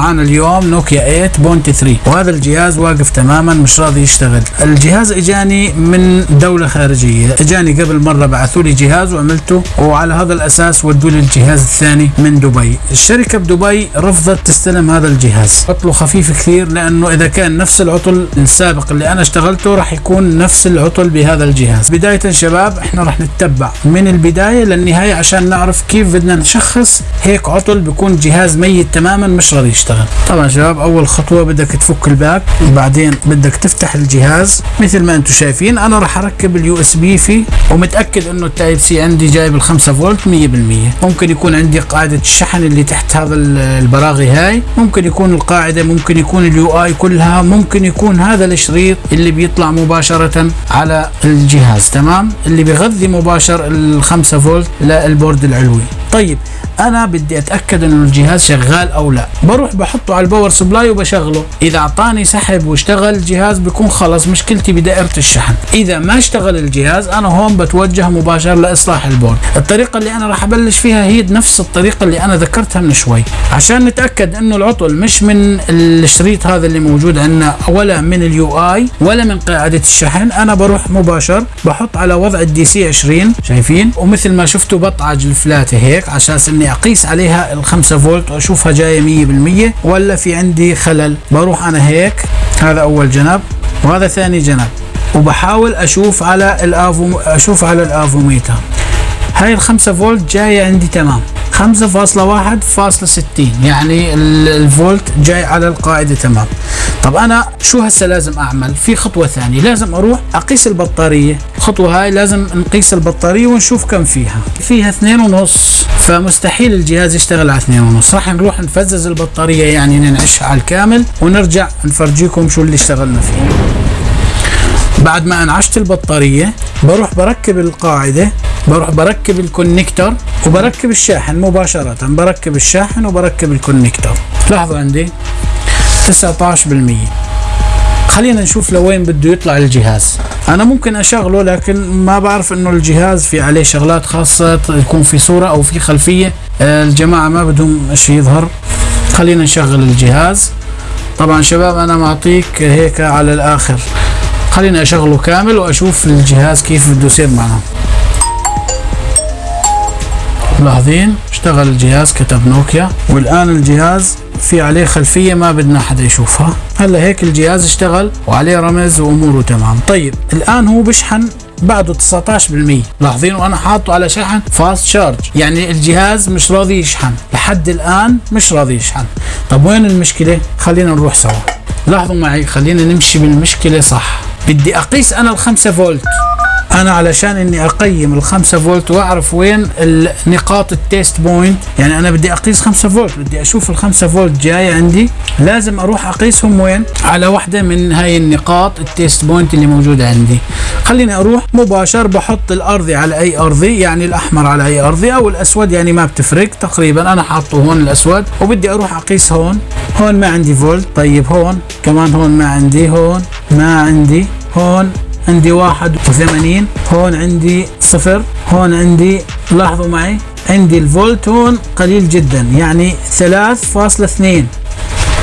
معانا اليوم نوكيا 8.3 وهذا الجهاز واقف تماما مش راضي يشتغل. الجهاز إجاني من دولة خارجية. إجاني قبل مرة بعثوا لي جهاز وعملته وعلى هذا الأساس ودوا لي الجهاز الثاني من دبي. الشركة بدبي رفضت تستلم هذا الجهاز. عطله خفيف كثير لأنه إذا كان نفس العطل السابق اللي أنا اشتغلته راح يكون نفس العطل بهذا الجهاز. بداية شباب إحنا راح نتبع. من البداية للنهاية عشان نعرف كيف بدنا نشخص هيك عطل بيكون جهاز ميت تماما مش راضي يشتغل. طبعا شباب أول خطوة بدك تفك ال back بعدين بدك تفتح الجهاز. مثل ما أنتم شايفين أنا راح أركب ال USB فيه ومتأكد إنه ال Type-C عندي جايب ال 5 فولت 100% ممكن يكون عندي قاعدة الشحن اللي تحت هذا البراغي هاي. ممكن يكون القاعدة ممكن يكون ال UI كلها ممكن يكون هذا الشريط اللي بيطلع مباشرة على الجهاز تمام؟ اللي بيغذي مباشر ال 5 فولت لل board العلوي. طيب أنا بدي أتأكد إنه الجهاز شغال أو لا. بروح بحطه على ال power supply وبشغله. إذا أعطاني سحب واشتغل الجهاز بيكون خلص مشكلتي بدائرة الشحن. إذا ما اشتغل الجهاز أنا هون بتوجه مباشر لإصلاح ال board. الطريقة اللي أنا راح أبلش فيها هي نفس الطريقة اللي أنا ذكرتها من شوي. عشان نتأكد إنه العطل مش من الشريط هذا اللي موجود عندنا ولا من ال UI ولا من قاعدة الشحن أنا بروح مباشر بحط على وضع ال DC 20 شايفين؟ ومثل ما شفتوا بطعج الفلاتة هيك عشان إني اقيس عليها ال 5 فولت وأشوفها جاية 100% ولا في عندي خلل. بروح أنا هيك هذا أول جنب وهذا ثاني جنب. وبحاول أشوف على الأفو أشوف على الأفوميتر. هاي ال 5 فولت جاية عندي تمام. 5.1.60 يعني الفولت جاي على القاعدة تمام. طب أنا شو هسه لازم أعمل؟ في خطوة ثانية. لازم أروح أقيس البطارية. الخطوة هاي لازم نقيس البطارية ونشوف كم فيها. فيها اثنين ونص. فمستحيل الجهاز يشتغل على اثنين ونص. راح نروح نفزز البطارية يعني ننعشها على الكامل ونرجع نفرجيكم شو اللي اشتغلنا فيه. بعد ما انعشت البطارية بروح بركب القاعدة بروح بركب ال connector وبركب الشاحن مباشرة. بركب الشاحن وبركب ال connector لاحظوا عندي؟ 19% خلينا نشوف لوين بده يطلع الجهاز. أنا ممكن أشغله لكن ما بعرف إنه الجهاز في عليه شغلات خاصة يكون في صورة أو في خلفية. الجماعة ما بدهم شيء يظهر. خلينا نشغل الجهاز. طبعا شباب أنا معطيك هيك على الآخر. خلينا أشغله كامل وأشوف الجهاز كيف بده يصير معنا. ملاحظين؟ اشتغل الجهاز كتب نوكيا. والآن الجهاز في عليه خلفية ما بدنا حدا يشوفها. هلا هيك الجهاز اشتغل وعليه رمز وأموره تمام. طيب الآن هو بشحن بعده 19% لاحظين وأنا حاطه على شحن فاست شارج يعني الجهاز مش راضي يشحن. لحد الآن مش راضي يشحن. طب وين المشكلة؟ خلينا نروح سوا. لاحظوا معي خلينا نمشي بالمشكلة صح. بدي أقيس أنا الخمسة فولت. أنا علشان إني أقيس ال 5 فولت وأعرف وين نقاط ال test point يعني أنا بدي أقيس 5 فولت بدي أشوف ال 5 فولت جاي عندي لازم أروح أقيسهم وين؟ على واحدة من هاي النقاط ال test point اللي موجودة عندي. خليني أروح مباشر بحط الارضي على أي أرضي يعني الأحمر على أي أرضي أو الأسود يعني ما بتفرق تقريبا أنا حاطه هون الأسود وبدي أروح أقيس هون. هون ما عندي فولت طيب هون كمان هون ما عندي هون. ما عندي هون عندي واحد وثمانين هون عندي صفر هون عندي لاحظوا معي عندي الفولت هون قليل جدا يعني ثلاث فاصلة اثنين.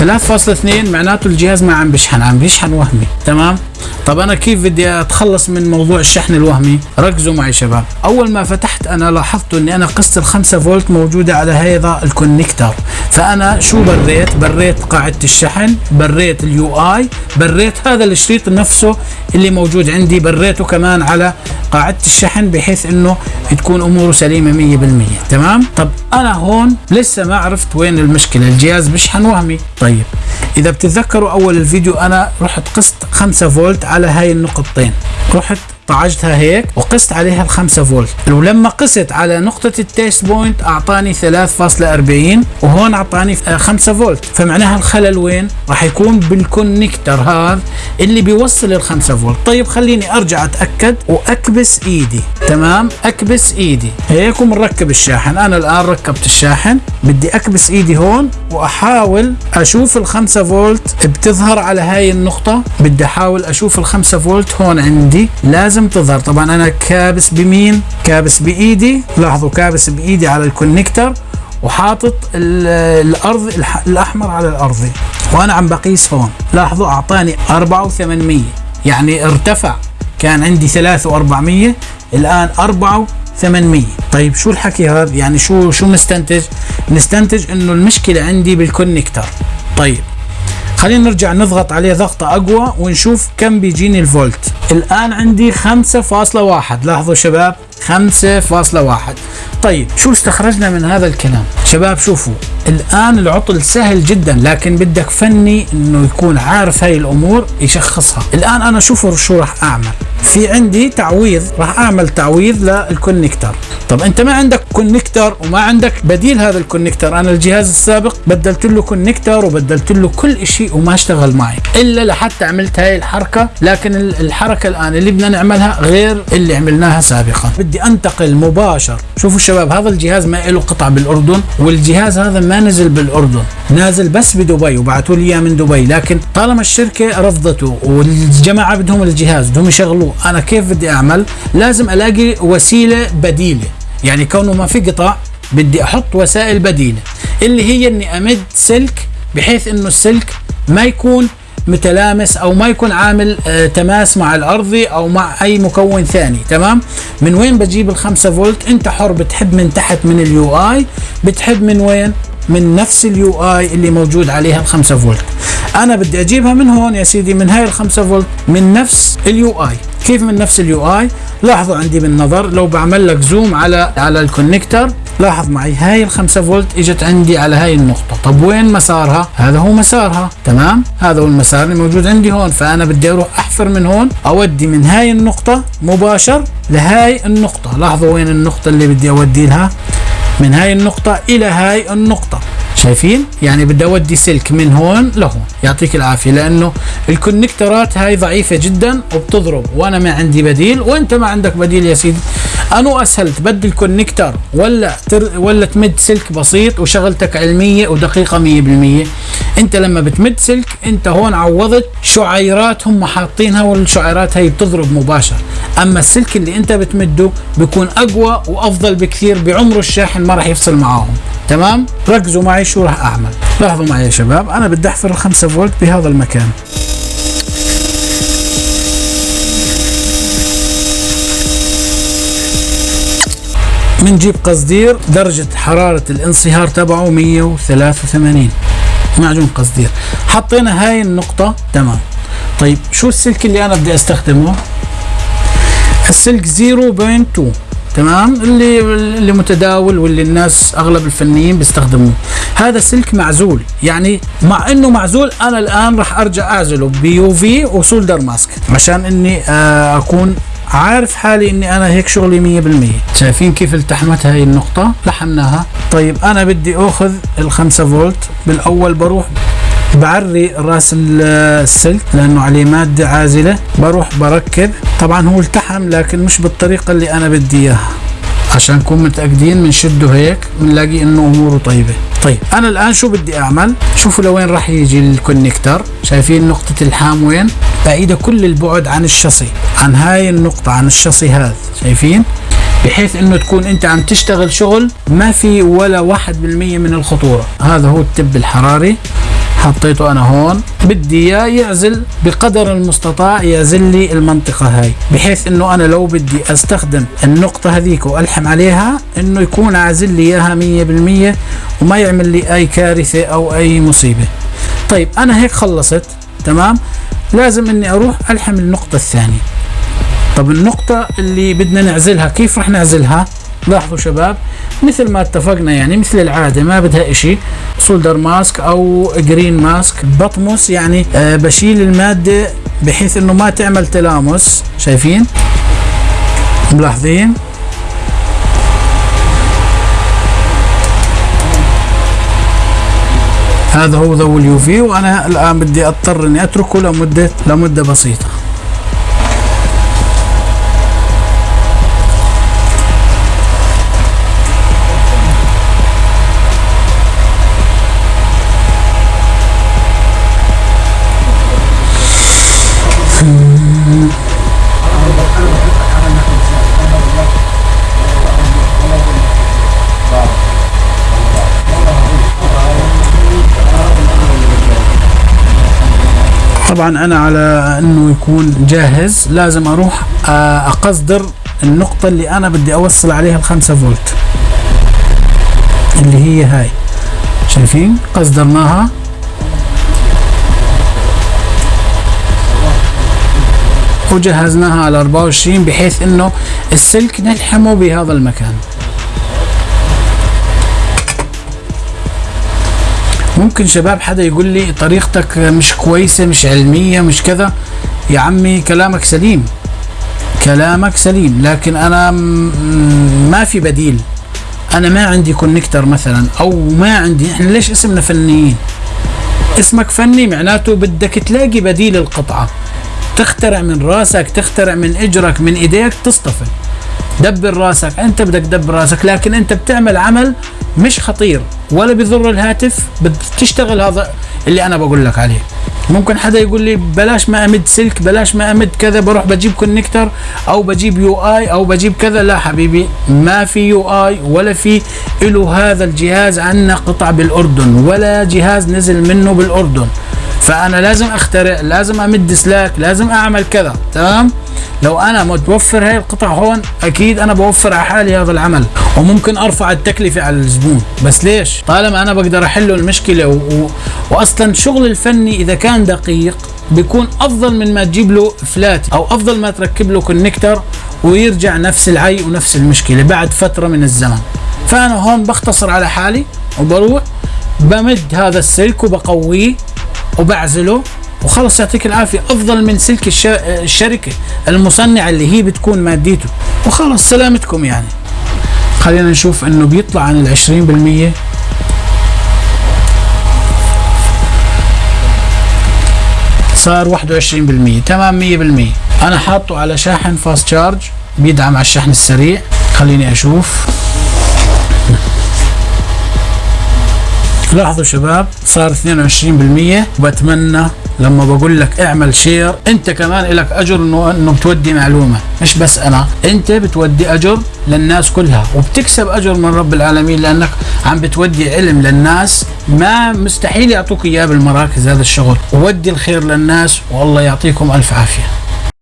3.2 معناته الجهاز ما عم بيشحن عم بيشحن وهمي تمام؟ طب أنا كيف بدي أتخلص من موضوع الشحن الوهمي؟ ركزوا معي شباب. أول ما فتحت أنا لاحظت إني أنا قست ال 5 فولت موجودة على هذا ال connector فأنا شو بريت؟ بريت قاعدة الشحن بريت ال UI بريت هذا الشريط نفسه اللي موجود عندي بريته كمان على قاعدة الشحن بحيث إنه تكون أموره سليمة 100% تمام؟ طب أنا هون لسه ما عرفت وين المشكلة. الجهاز بيشحن وهمي. طيب إذا بتتذكروا أول الفيديو أنا رحت قست 5 فولت على هاي النقطتين. رحت طعجتها هيك وقست عليها ال 5 فولت. ولما قست على نقطة ال test point أعطاني 3.40 وهون أعطاني 5 فولت. فمعناها الخلل وين؟ راح يكون بال connector هذا اللي بيوصل ال 5 فولت. طيب خليني أرجع أتأكد وأكبس إيدي. تمام؟ أكبس إيدي. هيك ومركب الشاحن. أنا الآن ركبت الشاحن. بدي أكبس إيدي هون وأحاول أشوف ال 5 فولت بتظهر على هاي النقطة. بدي أحاول أشوف ال 5 فولت هون عندي. لازم لازم تظهر طبعا أنا كابس بمين؟ كابس بإيدي. لاحظوا كابس بإيدي على ال connector وحاطط الأرض الأحمر على الارضي وأنا عم بقيس هون. لاحظوا أعطاني 4800 يعني ارتفع. كان عندي 3400 الآن 4800 طيب شو الحكي هذا؟ يعني شو شو نستنتج نستنتج إنه المشكلة عندي بالكونكتر طيب. خلينا نرجع نضغط عليه ضغطة أقوى ونشوف كم بيجيني الفولت. الآن عندي 5.1 لاحظوا شباب 5.1 طيب شو استخرجنا من هذا الكلام؟ شباب شوفوا الآن العطل سهل جدا لكن بدك فني إنه يكون عارف هاي الأمور يشخصها. الآن أنا شوفوا شو راح أعمل. في عندي تعويض راح أعمل تعويض لل connector طب أنت ما عندك connector وما عندك بديل هذا ال connector أنا الجهاز السابق بدلت له connector وبدلت له كل شيء وما اشتغل معي. إلا لحتى عملت هاي الحركة لكن الحركة الآن اللي بدنا نعملها غير اللي عملناها سابقا. بدي أنتقل مباشر. شوفوا الشباب هذا الجهاز ما له قطع بالأردن والجهاز هذا ما نزل بالأردن. نازل بس بدبي وبعثوا لي إياه من دبي. لكن طالما الشركة رفضته والجماعة بدهم الجهاز بدهم يشغلوه أنا كيف بدي أعمل؟ لازم ألاقي وسيلة بديلة. يعني كونه ما في قطع بدي أحط وسائل بديلة اللي هي إني أمد سلك بحيث إنه السلك ما يكون متلامس أو ما يكون عامل آه تماس مع الارضي أو مع أي مكون ثاني تمام؟ من وين بجيب الخمسة فولت؟ أنت حر بتحب من تحت من ال UI بتحب من وين؟ من نفس ال UI اللي موجود عليها الخمسة فولت. أنا بدي أجيبها من هون يا سيدي من هاي الخمسة فولت من نفس ال UI كيف من نفس ال UI لاحظوا عندي بالنظر لو بعمل لك zoom على على ال connector لاحظ معي هاي ال 5 فولت إجت عندي على هاي النقطة. طب وين مسارها؟ هذا هو مسارها. تمام؟ هذا هو المسار اللي موجود عندي هون. فأنا بدي أروح أحفر من هون أودي من هاي النقطة مباشر لهاي النقطة. لاحظوا وين النقطة اللي بدي أودي لها؟ من هاي النقطة إلى هاي النقطة. شايفين؟ يعني بدي أودي سلك من هون لهون. يعطيك العافية لأنه ال connectorات هاي ضعيفة جدا وبتضرب. وأنا ما عندي بديل وأنت ما عندك بديل يا سيدي. أنو أسهل تبدل connector ولا تر ولا تمد سلك بسيط وشغلتك علمية ودقيقة 100% أنت لما بتمد سلك أنت هون عوضت شعيرات هم حاطينها والشعيرات هي بتضرب مباشر. أما السلك اللي أنت بتمده بيكون أقوى وأفضل بكثير بعمره الشاحن ما راح يفصل معاهم. تمام؟ ركزوا معي شو راح أعمل. لاحظوا معي يا شباب أنا بدي أحفر الخمسة فولت بهذا المكان. بنجيب قصدير درجة حرارة الانصهار تبعه 183 معجون قصدير. حطينا هاي النقطة. تمام. طيب شو السلك اللي أنا بدي أستخدمه؟ السلك 0.2 تمام. اللي اللي متداول واللي الناس أغلب الفنيين بيستخدموه. هذا سلك معزول. يعني مع إنه معزول أنا الآن راح أرجع أعزله. بيو في وسولدر ماسك عشان إني آه، أكون عارف حالي إني أنا هيك شغلي 100% شايفين كيف التحمت هاي النقطة؟ لحمناها. طيب أنا بدي أخذ الخمسة فولت. بالأول بروح بعري رأس السلك لأنه عليه مادة عازلة. بروح بركب. طبعا هو التحم لكن مش بالطريقة اللي أنا بدي إياها. عشان نكون متأكدين بنشده هيك بنلاقي إنه أموره طيبة. طيب أنا الآن شو بدي أعمل؟ شوفوا لوين راح يجي الكونكتر شايفين نقطة الحام وين؟ بعيدة كل البعد عن الشصي عن هاي النقطة عن الشصي هذا. شايفين؟ بحيث إنه تكون أنت عم تشتغل شغل ما في ولا واحد بالمية من الخطورة. هذا هو التب الحراري. حطيته أنا هون. بدي إياه يعزل بقدر المستطاع يعزل لي المنطقة هاي بحيث إنه أنا لو بدي أستخدم النقطة هذيك وألحم عليها إنه يكون عازل لي إياها 100% وما يعمل لي أي كارثة أو أي مصيبة. طيب أنا هيك خلصت تمام؟ لازم إني أروح ألحم النقطة الثانية. طب النقطة اللي بدنا نعزلها كيف رح نعزلها؟ لاحظوا شباب مثل ما اتفقنا يعني مثل العادة ما بدها إشي. solder mask أو green mask. بطمس يعني آه بشيل المادة بحيث إنه ما تعمل تلامس. شايفين؟ ملاحظين؟ هذا هو ضو ال UV وأنا الآن بدي أضطر إني أتركه لمدة لمدة بسيطة. طبعا أنا على إنه يكون جاهز لازم أروح آه، أقصدر النقطة اللي أنا بدي أوصل عليها الخمسة فولت اللي هي هاي. شايفين؟ قصدرناها. وجهزناها على 24 بحيث إنه السلك نلحمه بهذا المكان. ممكن شباب حدا يقول لي طريقتك مش كويسة مش علمية مش كذا؟ يا عمي كلامك سليم. كلامك سليم لكن أنا ما في بديل. أنا ما عندي كونكتر مثلا أو ما عندي إحنا ليش اسمنا فنيين؟ اسمك فني معناته بدك تلاقي بديل القطعة. تخترع من راسك تخترع من إجرك من إيديك تصطفل دبر راسك أنت بدك تدبر راسك لكن أنت بتعمل عمل مش خطير ولا بيضر الهاتف بتشتغل هذا اللي أنا بقول لك عليه. ممكن حدا يقول لي بلاش ما أمد سلك بلاش ما أمد كذا بروح بجيب connector أو بجيب UI أو بجيب كذا. لا حبيبي ما في UI ولا في له هذا الجهاز عنا قطع بالأردن ولا جهاز نزل منه بالأردن. فأنا لازم أخترع لازم أمد سلاك لازم أعمل كذا تمام؟ لو أنا متوفر هاي القطع هون أكيد أنا بوفر على حالي هذا العمل وممكن أرفع التكلفة على الزبون. بس ليش؟ طالما أنا بقدر أحل المشكلة و... و... واصلا شغل الفني إذا كان دقيق بيكون أفضل من ما تجيب له flat أو أفضل ما تركب له connector ويرجع نفس العي ونفس المشكلة بعد فترة من الزمن. فأنا هون بختصر على حالي وبروح بمد هذا السلك وبقويه وبعزله وخلص يعطيك العافية. أفضل من سلك الشركة المصنعة اللي هي بتكون ماديته. وخلص سلامتكم يعني. خلينا نشوف إنه بيطلع عن العشرين بالمية. صار واحد وعشرين بالمية. تمام مية بالمية. أنا حاطه على شاحن fast charge بيدعم على الشحن السريع. خليني أشوف. لاحظوا شباب صار 22% وبتمنى لما بقول لك اعمل share انت كمان لك أجر انه إنه بتودي معلومة. مش بس أنا انت بتودي أجر للناس كلها. وبتكسب أجر من رب العالمين لأنك عم بتودي علم للناس. ما مستحيل يعطوك إياه بالمراكز هذا الشغل. وودي الخير للناس والله يعطيكم ألف عافية.